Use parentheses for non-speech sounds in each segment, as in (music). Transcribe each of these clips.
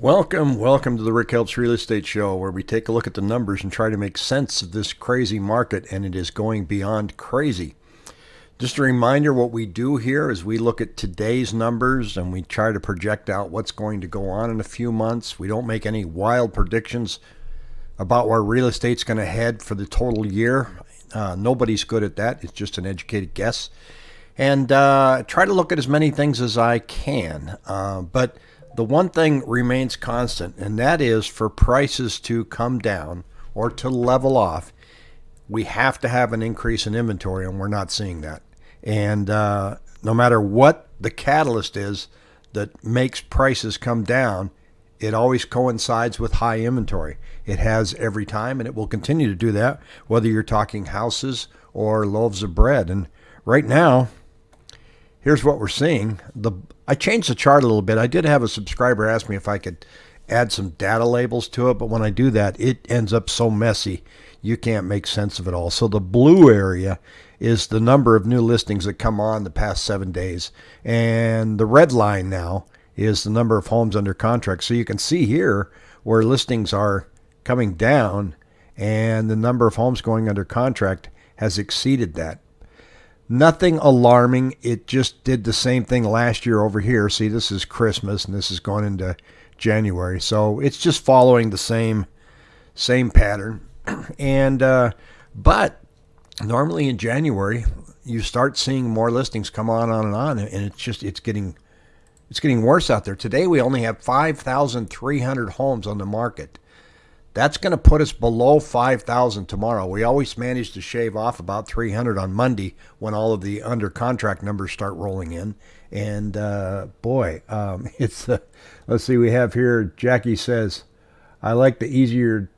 Welcome, welcome to the Rick Helps Real Estate Show, where we take a look at the numbers and try to make sense of this crazy market, and it is going beyond crazy. Just a reminder what we do here is we look at today's numbers and we try to project out what's going to go on in a few months. We don't make any wild predictions about where real estate's going to head for the total year. Uh, nobody's good at that, it's just an educated guess. And uh, try to look at as many things as I can. Uh, but the one thing remains constant, and that is for prices to come down or to level off, we have to have an increase in inventory, and we're not seeing that. And uh, no matter what the catalyst is that makes prices come down, it always coincides with high inventory. It has every time, and it will continue to do that, whether you're talking houses or loaves of bread. And right now, here's what we're seeing. The I changed the chart a little bit. I did have a subscriber ask me if I could add some data labels to it, but when I do that, it ends up so messy you can't make sense of it all. So the blue area is the number of new listings that come on the past seven days, and the red line now is the number of homes under contract. So you can see here where listings are coming down, and the number of homes going under contract has exceeded that. Nothing alarming. It just did the same thing last year over here. See, this is Christmas and this is going into January. So it's just following the same same pattern. (clears throat) And uh, but normally in January you start seeing more listings come on on and on and it's just it's getting it's getting worse out there. Today we only have 5,300 homes on the market. That's going to put us below 5,000 tomorrow. We always manage to shave off about 300 on Monday when all of the under contract numbers start rolling in. And uh, boy, um, (laughs) it's uh, let's see, we have here. Jackie says, "I like the easier."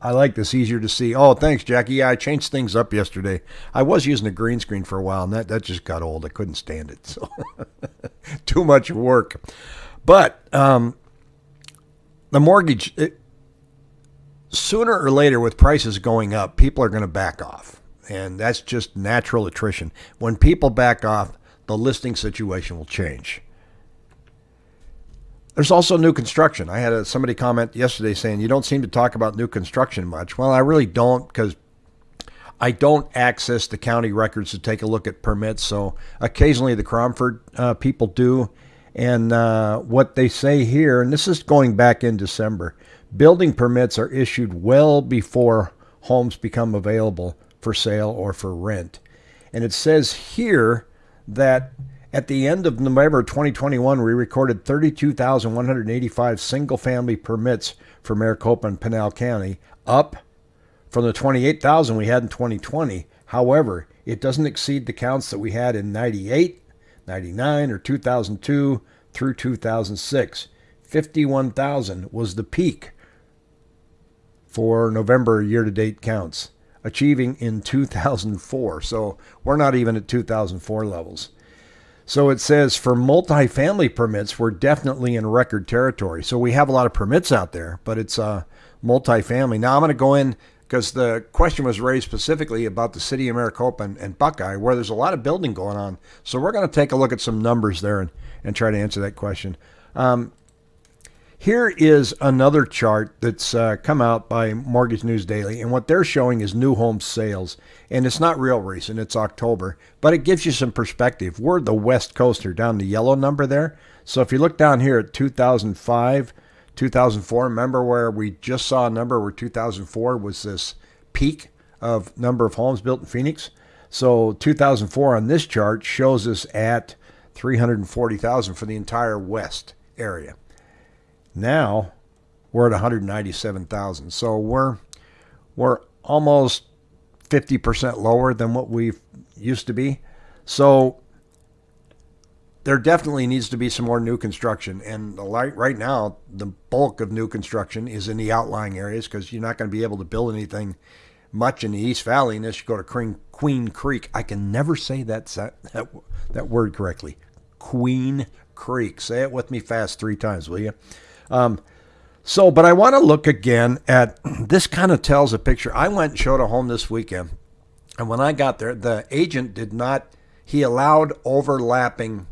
I like this easier to see. Oh, thanks, Jackie. Yeah, I changed things up yesterday. I was using a green screen for a while, and that, that just got old. I couldn't stand it. (laughs) So, too much work. But um, the mortgage, it, sooner or later, with prices going up, people are going to back off. And that's just natural attrition. When people back off, the listing situation will change. There's also new construction. I had a, somebody comment yesterday saying, You don't seem to talk about new construction much. Well, I really don't because I don't access the county records to take a look at permits. So occasionally the Cromford uh, people do. And uh, what they say here, and this is going back in December, Building permits are issued well before homes become available for sale or for rent. And it says here that at the end of November 2021, we recorded 32,185 single family permits for Maricopa and Pinal County, up from the 28,000 we had in 2020. However, it doesn't exceed the counts that we had in 98, 99, or 2002 through 2006. 51,000 was the peak for November year to date counts, achieving in 2004. So we're not even at 2004 levels. So it says for multifamily permits, we're definitely in record territory. So we have a lot of permits out there, but it's uh, multifamily. Now I'm going to go in because the question was raised specifically about the city of Maricopa and, and, Buckeye, where there's a lot of building going on. So we're going to take a look at some numbers there and, and try to answer that question. Um, here is another chart that's uh, come out by Mortgage News Daily, and what they're showing is new home sales. And it's not real recent, it's October, but it gives you some perspective. We're the West Coaster down the yellow number there. So if you look down here at 2005, 2004, remember where we just saw a number where 2004 was this peak of number of homes built in Phoenix? So 2004 on this chart shows us at 340,000 for the entire West area. Now we're at 197,000. So we're we're almost 50% lower than what we used to be. So there definitely needs to be some more new construction. And right now, the bulk of new construction is in the outlying areas because you're not going to be able to build anything much in the East Valley unless you go to Queen Creek. I can never say that, that, that word correctly. Queen Creek. Say it with me fast three times, will you? Um, so, but I want to look again at (clears throat) this kind of tells a picture. I went and showed a home this weekend. And when I got there, the agent did not, he allowed overlapping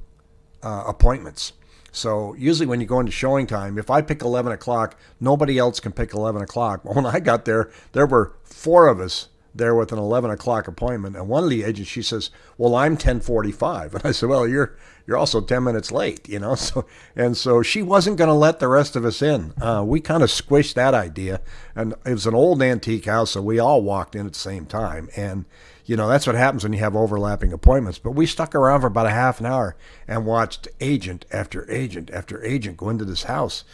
uh, appointments. So usually when you go into ShowingTime, if I pick 11 o'clock, nobody else can pick 11 o'clock. When I got there, there were four of us there with an 11 o'clock appointment. And one of the agents, she says, well, I'm 1045. (laughs) And I said, well, you're, you're also 10 minutes late, you know? (laughs) So, and so she wasn't going to let the rest of us in. Uh, we kind of squished that idea. And it was an old antique house. So we all walked in at the same time. And, you know, that's what happens when you have overlapping appointments. But we stuck around for about a half an hour and watched agent after agent after agent go into this house.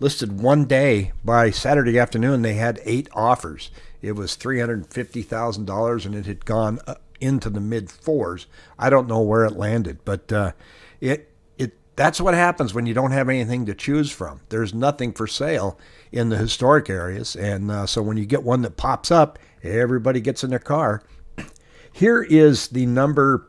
Listed one day by Saturday afternoon, they had eight offers it was $350,000 and it had gone into the mid fours. I don't know where it landed, but uh, it it that's what happens when you don't have anything to choose from. There's nothing for sale in the historic areas, and uh, so when you get one that pops up, everybody gets in their car. Here is the number.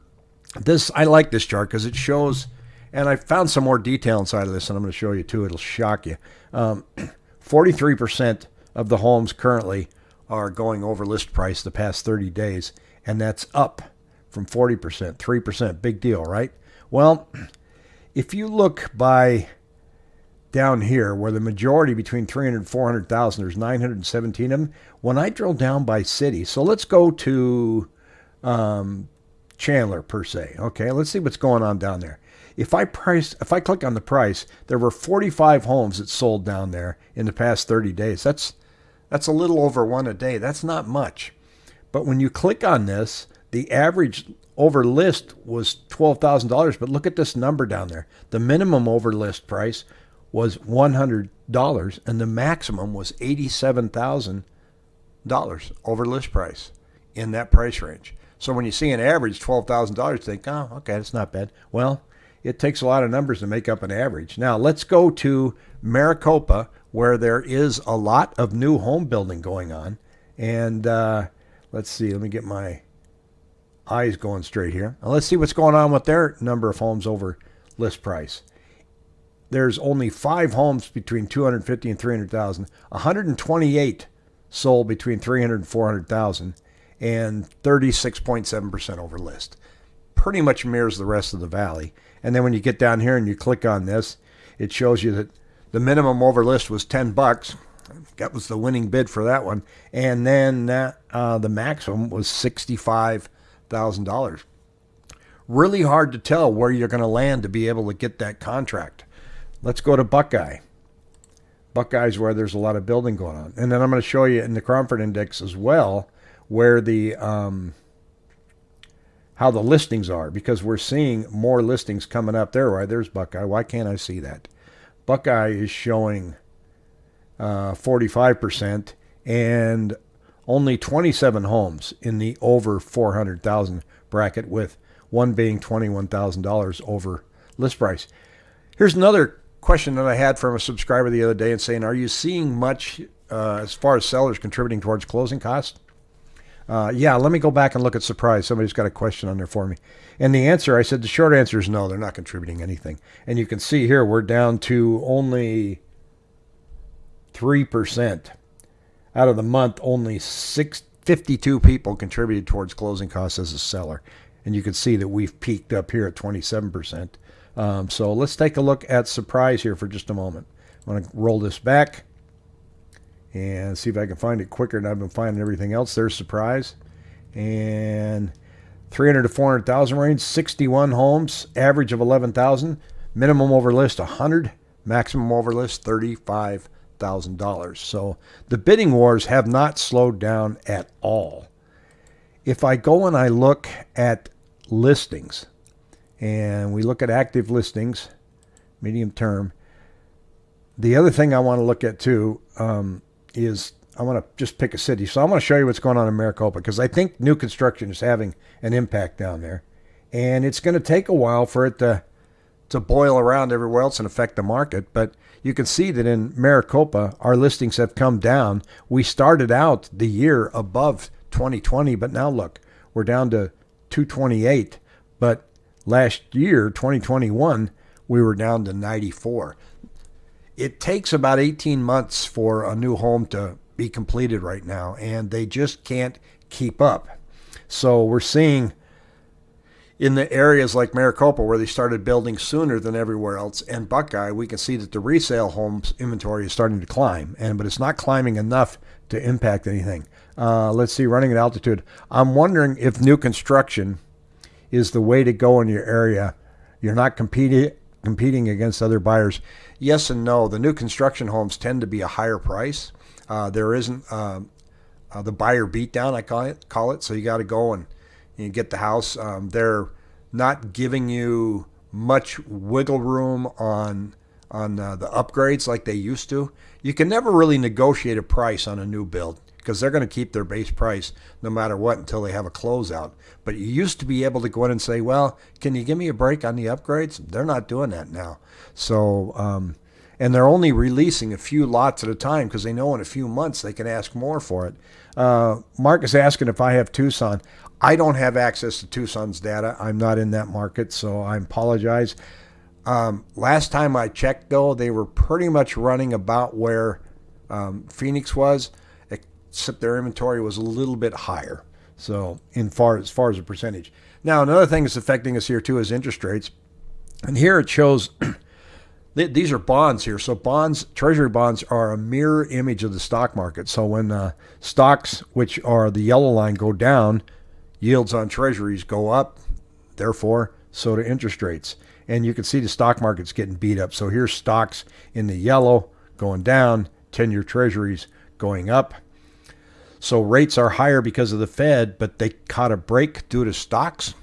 This I like this chart because it shows, and I found some more detail inside of this, and I'm going to show you too. It'll shock you. Um, (clears throat) 43% of the homes currently are going over list price the past 30 days, and that's up from 40%, 3%. Big deal, right? Well, (clears throat) if you look by down here where the majority between 300 and 400,000, there's 917 of them. When I drill down by city, so let's go to um, Chandler per se. Okay, let's see what's going on down there. If I price, if I click on the price, there were 45 homes that sold down there in the past 30 days. That's that's a little over one a day. That's not much. But when you click on this, the average over list was $12,000. But look at this number down there. The minimum over list price was $100 and the maximum was $87,000 over list price in that price range. So when you see an average $12,000, you think, oh, okay, that's not bad. Well, it takes a lot of numbers to make up an average. Now let's go to Maricopa, where there is a lot of new home building going on. And uh, let's see, let me get my eyes going straight here. Now let's see what's going on with their number of homes over list price. There's only five homes between 250 and 300,000. 128 sold between 300 and 400,000, and 36.7% over list. Pretty much mirrors the rest of the valley. And then when you get down here and you click on this, it shows you that the minimum over list was 10 bucks. That was the winning bid for that one. And then that, uh, the maximum was $65,000. Really hard to tell where you're going to land to be able to get that contract. Let's go to Buckeye. Buckeye's where there's a lot of building going on. And then I'm going to show you in the Cromford Index as well where the um, how the listings are because we're seeing more listings coming up there. Why there's Buckeye. Why can't I see that? Buckeye is showing uh, 45% and only 27 homes in the over 400,000 bracket with one being $21,000 over list price. Here's another question that I had from a subscriber the other day and saying, are you seeing much uh, as far as sellers contributing towards closing costs? Uh, yeah, let me go back and look at surprise. Somebody's got a question on there for me. And the answer, I said the short answer is no, they're not contributing anything. And you can see here we're down to only 3%. Out of the month, only six, 52 people contributed towards closing costs as a seller. And you can see that we've peaked up here at 27%. Um, so let's take a look at surprise here for just a moment. I'm going to roll this back and see if I can find it quicker than I've been finding everything else. There's surprise. And 300 to 400,000 range, 61 homes, average of 11,000, minimum over list 100, maximum over list $35,000. So the bidding wars have not slowed down at all. If I go and I look at listings and we look at active listings, medium term, the other thing I want to look at too, um, is I want to just pick a city. So I want to show you what's going on in Maricopa because I think new construction is having an impact down there. And it's going to take a while for it to to boil around everywhere else and affect the market. But you can see that in Maricopa, our listings have come down. We started out the year above 2020, but now look, we're down to 228. But last year, 2021, we were down to 94 it takes about 18 months for a new home to be completed right now, and they just can't keep up. So we're seeing in the areas like Maricopa where they started building sooner than everywhere else and Buckeye, we can see that the resale homes inventory is starting to climb, and but it's not climbing enough to impact anything. Uh, let's see, running at altitude. I'm wondering if new construction is the way to go in your area. You're not competing competing against other buyers. Yes and no. The new construction homes tend to be a higher price. Uh, there isn't uh, uh the buyer beatdown, I call it. Call it. So you got to go and you get the house. Um, they're not giving you much wiggle room on on uh, the upgrades like they used to. You can never really negotiate a price on a new build because they're going to keep their base price no matter what until they have a closeout. But you used to be able to go in and say, "Well, can you give me a break on the upgrades?" They're not doing that now. So, um, and they're only releasing a few lots at a time because they know in a few months they can ask more for it. Uh, Mark is asking if I have Tucson. I don't have access to Tucson's data. I'm not in that market, so I apologize. Um, last time I checked, though, they were pretty much running about where um, Phoenix was, except their inventory was a little bit higher. So, in far as far as a percentage. Now, another thing that's affecting us here too is interest rates, and here it shows. (clears throat) these are bonds here. So bonds, treasury bonds are a mirror image of the stock market. So when uh, stocks, which are the yellow line, go down, yields on treasuries go up, therefore, so do interest rates. And you can see the stock market's getting beat up. So here's stocks in the yellow going down, 10 year treasuries going up. So rates are higher because of the Fed, but they caught a break due to stocks.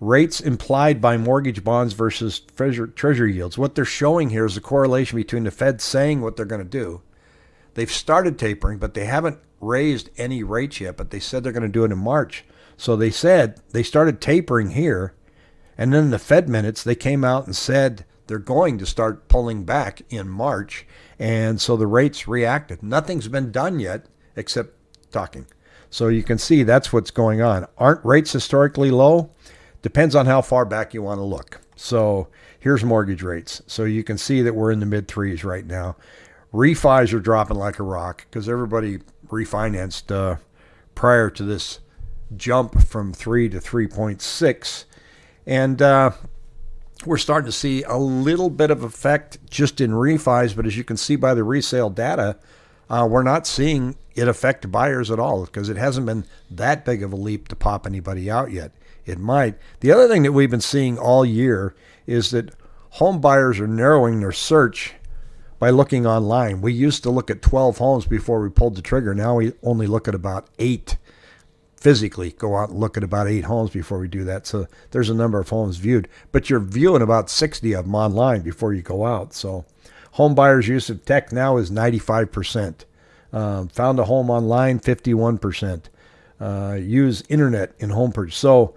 Rates implied by mortgage bonds versus treasury yields. What they're showing here is a correlation between the Fed saying what they're going to do. They've started tapering, but they haven't raised any rates yet, but they said they're going to do it in March. So they said they started tapering here, and then the Fed minutes they came out and said they're going to start pulling back in March, and so the rates reacted. Nothing's been done yet except talking. So you can see that's what's going on. Aren't rates historically low? Depends on how far back you want to look. So here's mortgage rates. So you can see that we're in the mid threes right now. Refis are dropping like a rock because everybody refinanced uh, prior to this jump from 3 to 3.6. And uh, we're starting to see a little bit of effect just in refis, but as you can see by the resale data, uh, we're not seeing it affect buyers at all because it hasn't been that big of a leap to pop anybody out yet. It might. The other thing that we've been seeing all year is that home buyers are narrowing their search by looking online. We used to look at 12 homes before we pulled the trigger. Now we only look at about eight physically go out and look at about eight homes before we do that. So there's a number of homes viewed, but you're viewing about 60 of them online before you go out. So home buyers' use of tech now is 95%. Um, found a home online, 51%. Uh, use internet in home purchase. So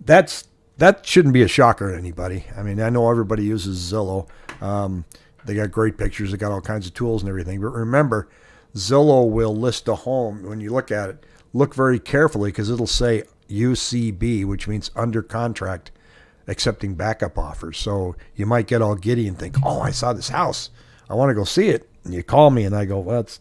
that's that shouldn't be a shocker to anybody. I mean, I know everybody uses Zillow. Um, they got great pictures. They got all kinds of tools and everything. But remember, Zillow will list a home when you look at it look very carefully because it'll say UCB, which means under contract, accepting backup offers. So you might get all giddy and think, oh, I saw this house. I want to go see it. And you call me and I go, well, it's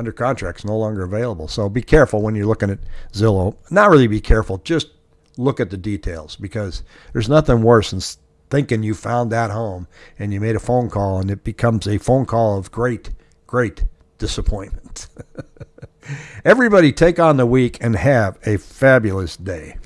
under contract is no longer available. So be careful when you're looking at Zillow. Not really be careful, just look at the details because there's nothing worse than thinking you found that home and you made a phone call and it becomes a phone call of great, great disappointment. (laughs) Everybody take on the week and have a fabulous day.